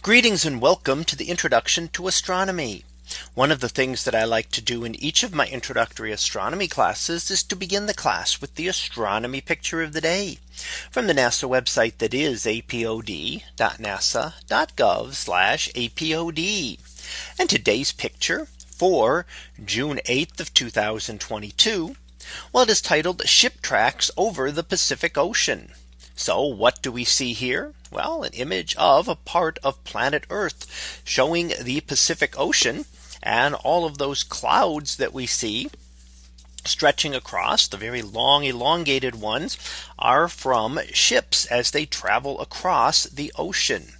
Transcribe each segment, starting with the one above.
Greetings and welcome to the introduction to astronomy. One of the things that I like to do in each of my introductory astronomy classes is to begin the class with the astronomy picture of the day from the NASA website that is apod.nasa.gov apod. And today's picture for June 8th of 2022. Well, it is titled ship tracks over the Pacific Ocean. So what do we see here? Well, an image of a part of planet Earth showing the Pacific Ocean and all of those clouds that we see stretching across the very long elongated ones are from ships as they travel across the ocean.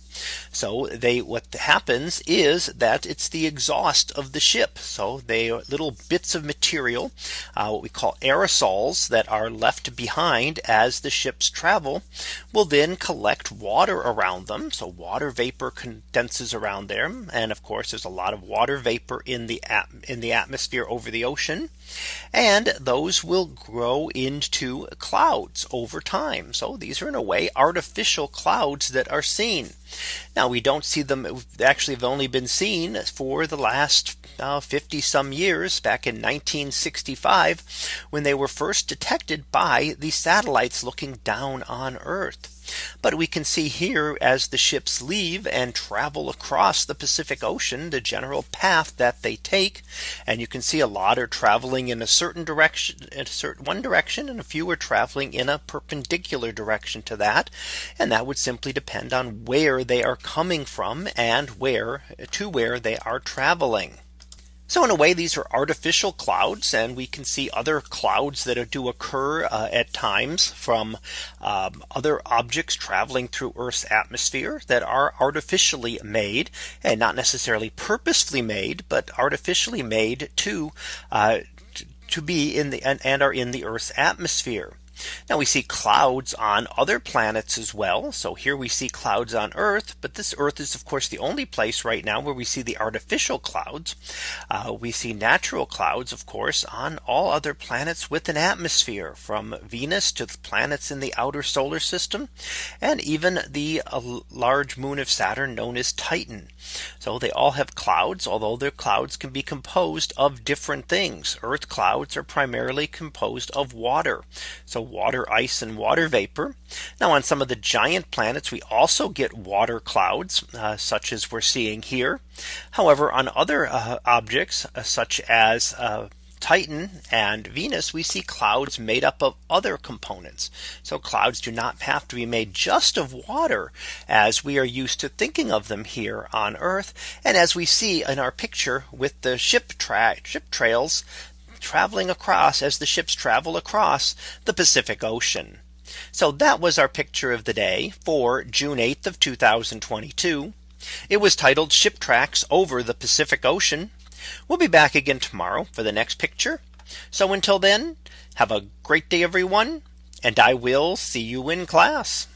So they what happens is that it's the exhaust of the ship. So they are little bits of material, uh, what we call aerosols that are left behind as the ships travel will then collect water around them. So water vapor condenses around them. And of course, there's a lot of water vapor in the in the atmosphere over the ocean. And those will grow into clouds over time. So these are in a way artificial clouds that are seen. Now we don't see them actually have only been seen for the last uh, 50 some years back in 1965 when they were first detected by the satellites looking down on Earth. But we can see here as the ships leave and travel across the Pacific Ocean, the general path that they take. And you can see a lot are traveling in a certain direction in a certain one direction and a few are traveling in a perpendicular direction to that. And that would simply depend on where they are coming from and where to where they are traveling. So in a way, these are artificial clouds and we can see other clouds that do occur uh, at times from um, other objects traveling through Earth's atmosphere that are artificially made and not necessarily purposefully made, but artificially made to uh, to be in the and, and are in the Earth's atmosphere. Now we see clouds on other planets as well. So here we see clouds on Earth, but this Earth is of course the only place right now where we see the artificial clouds. Uh, we see natural clouds, of course, on all other planets with an atmosphere from Venus to the planets in the outer solar system and even the uh, large moon of Saturn known as Titan. So they all have clouds, although their clouds can be composed of different things. Earth clouds are primarily composed of water. So water, ice and water vapor. Now on some of the giant planets, we also get water clouds, uh, such as we're seeing here. However, on other uh, objects, uh, such as uh, Titan and Venus, we see clouds made up of other components. So clouds do not have to be made just of water as we are used to thinking of them here on Earth. And as we see in our picture with the ship, tra ship trails traveling across as the ships travel across the Pacific Ocean. So that was our picture of the day for June 8th of 2022. It was titled Ship Tracks over the Pacific Ocean. We'll be back again tomorrow for the next picture. So until then, have a great day, everyone, and I will see you in class.